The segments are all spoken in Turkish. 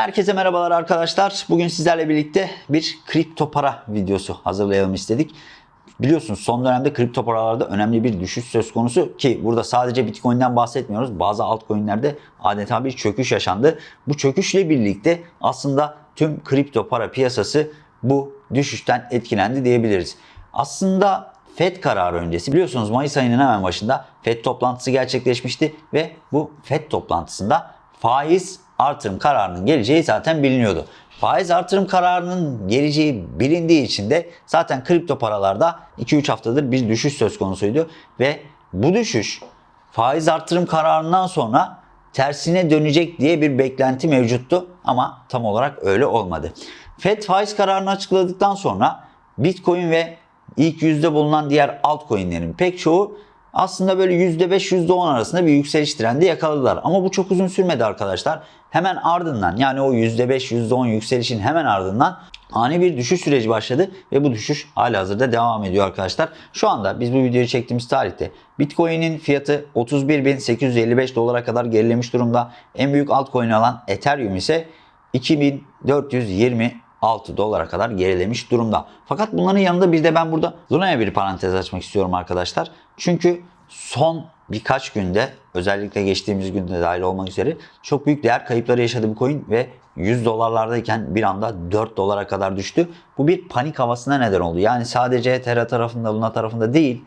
Herkese merhabalar arkadaşlar. Bugün sizlerle birlikte bir kripto para videosu hazırlayalım istedik. Biliyorsunuz son dönemde kripto paralarda önemli bir düşüş söz konusu ki burada sadece Bitcoin'den bahsetmiyoruz. Bazı altcoin'lerde adeta bir çöküş yaşandı. Bu çöküşle birlikte aslında tüm kripto para piyasası bu düşüşten etkilendi diyebiliriz. Aslında FED kararı öncesi biliyorsunuz Mayıs ayının hemen başında FED toplantısı gerçekleşmişti ve bu FED toplantısında faiz artırım kararının geleceği zaten biliniyordu. Faiz artırım kararının geleceği bilindiği için de zaten kripto paralarda 2-3 haftadır bir düşüş söz konusuydu ve bu düşüş faiz artırım kararından sonra tersine dönecek diye bir beklenti mevcuttu ama tam olarak öyle olmadı. Fed faiz kararını açıkladıktan sonra Bitcoin ve ilk yüzde bulunan diğer altcoin'lerin pek çoğu aslında böyle %5 %10 arasında bir yükseliş trendi yakaladılar. Ama bu çok uzun sürmedi arkadaşlar. Hemen ardından yani o %5 %10 yükselişin hemen ardından ani bir düşüş süreci başladı ve bu düşüş hala hazırda devam ediyor arkadaşlar. Şu anda biz bu videoyu çektiğimiz tarihte Bitcoin'in fiyatı 31.855 dolara kadar gerilemiş durumda. En büyük altcoin olan Ethereum ise 2420 6 dolara kadar gerilemiş durumda. Fakat bunların yanında bir de ben burada Luna'ya bir parantez açmak istiyorum arkadaşlar. Çünkü son birkaç günde özellikle geçtiğimiz günde dahil olmak üzere çok büyük değer kayıpları yaşadı bu coin ve 100 dolarlardayken bir anda 4 dolara kadar düştü. Bu bir panik havasına neden oldu. Yani sadece Terra tarafında Luna tarafında değil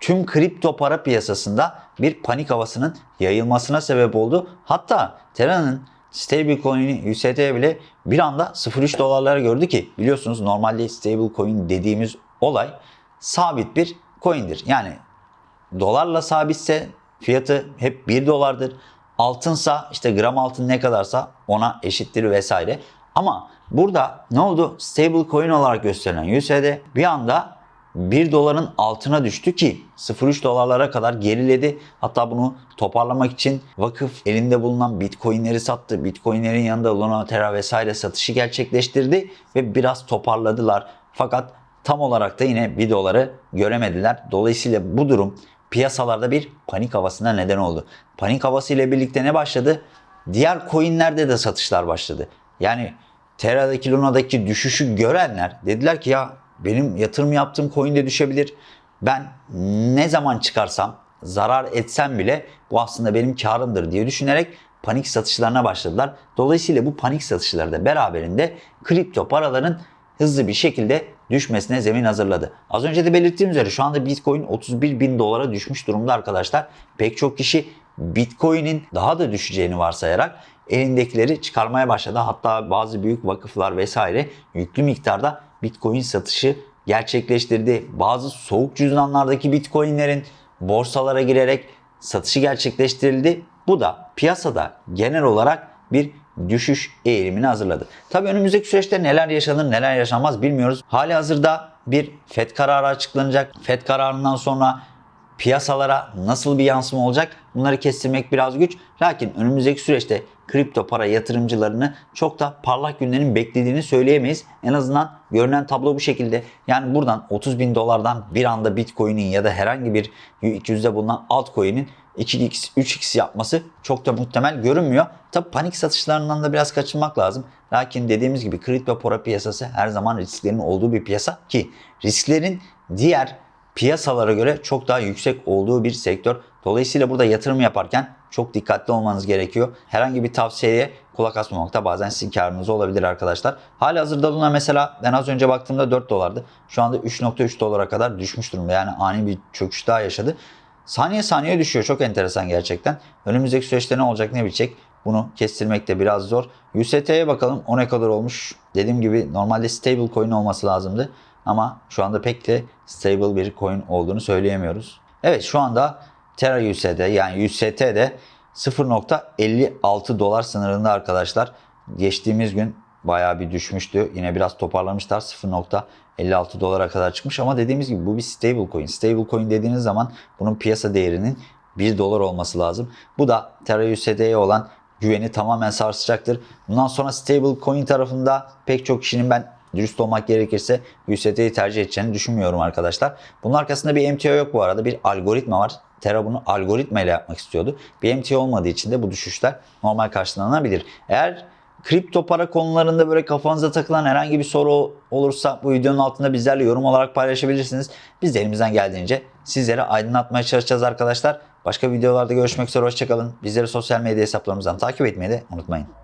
tüm kripto para piyasasında bir panik havasının yayılmasına sebep oldu. Hatta Terra'nın stablecoin'i UST bile bir anda 0.3 dolarlara gördü ki biliyorsunuz normalde stablecoin dediğimiz olay sabit bir coin'dir. Yani dolarla sabitse fiyatı hep 1 dolardır. Altınsa işte gram altın ne kadarsa ona eşittir vesaire. Ama burada ne oldu? Stablecoin olarak gösterilen USD bir anda 1 doların altına düştü ki 0.3 dolarlara kadar geriledi. Hatta bunu toparlamak için vakıf elinde bulunan bitcoinleri sattı. Bitcoinlerin yanında Luna, Terra vesaire satışı gerçekleştirdi ve biraz toparladılar. Fakat tam olarak da yine 1 doları göremediler. Dolayısıyla bu durum piyasalarda bir panik havasına neden oldu. Panik havası ile birlikte ne başladı? Diğer coinlerde de satışlar başladı. Yani Terra'daki Luna'daki düşüşü görenler dediler ki ya benim yatırım yaptığım coin de düşebilir. Ben ne zaman çıkarsam zarar etsem bile bu aslında benim karımdır diye düşünerek panik satışlarına başladılar. Dolayısıyla bu panik satışları da beraberinde kripto paraların hızlı bir şekilde düşmesine zemin hazırladı. Az önce de belirttiğim üzere şu anda Bitcoin 31 bin dolara düşmüş durumda arkadaşlar. Pek çok kişi Bitcoin'in daha da düşeceğini varsayarak elindekileri çıkarmaya başladı. Hatta bazı büyük vakıflar vesaire yüklü miktarda Bitcoin satışı gerçekleştirdi. Bazı soğuk cüzdanlardaki Bitcoin'lerin borsalara girerek satışı gerçekleştirildi. Bu da piyasada genel olarak bir düşüş eğilimini hazırladı. Tabi önümüzdeki süreçte neler yaşanır neler yaşanmaz bilmiyoruz. Hali hazırda bir FED kararı açıklanacak. FED kararından sonra piyasalara nasıl bir yansıma olacak bunları kestirmek biraz güç. Lakin önümüzdeki süreçte kripto para yatırımcılarını çok da parlak günlerin beklediğini söyleyemeyiz. En azından görünen tablo bu şekilde. Yani buradan 30 bin dolardan bir anda Bitcoin'in ya da herhangi bir yüzde bulunan altcoin'in 2x, 3x yapması çok da muhtemel görünmüyor. Tabi panik satışlarından da biraz kaçınmak lazım. Lakin dediğimiz gibi kripto para piyasası her zaman risklerin olduğu bir piyasa ki risklerin diğer piyasalara göre çok daha yüksek olduğu bir sektör. Dolayısıyla burada yatırım yaparken çok dikkatli olmanız gerekiyor. Herhangi bir tavsiyeye kulak asmamak da bazen sizin karınız olabilir arkadaşlar. Hali hazırda Luna mesela ben az önce baktığımda 4 dolardı. Şu anda 3.3 dolara kadar düşmüş durumda. Yani ani bir çöküş daha yaşadı. Saniye saniye düşüyor. Çok enteresan gerçekten. Önümüzdeki süreçte ne olacak ne bitecek? Bunu kestirmek de biraz zor. UST'ye bakalım. O ne kadar olmuş? Dediğim gibi normalde stable coin olması lazımdı. Ama şu anda pek de stable bir coin olduğunu söyleyemiyoruz. Evet şu anda Terra USD yani UST'de 0.56 dolar sınırında arkadaşlar. Geçtiğimiz gün bayağı bir düşmüştü. Yine biraz toparlamışlar. 0.56 dolara kadar çıkmış ama dediğimiz gibi bu bir stable coin. Stable coin dediğiniz zaman bunun piyasa değerinin 1 dolar olması lazım. Bu da Terra USD'ye olan güveni tamamen sarsacaktır. Bundan sonra stable coin tarafında pek çok kişinin ben dürüst olmak gerekirse USD'yi tercih edeceğini düşünmüyorum arkadaşlar. Bunun arkasında bir MTO yok bu arada. Bir algoritma var. Terra bunu algoritma ile yapmak istiyordu. Bir MTO olmadığı için de bu düşüşler normal karşılanabilir. Eğer kripto para konularında böyle kafanıza takılan herhangi bir soru olursa bu videonun altında bizlerle yorum olarak paylaşabilirsiniz. Biz de elimizden geldiğince sizlere aydınlatmaya çalışacağız arkadaşlar. Başka videolarda görüşmek üzere hoşçakalın. Bizleri sosyal medya hesaplarımızdan takip etmeyi de unutmayın.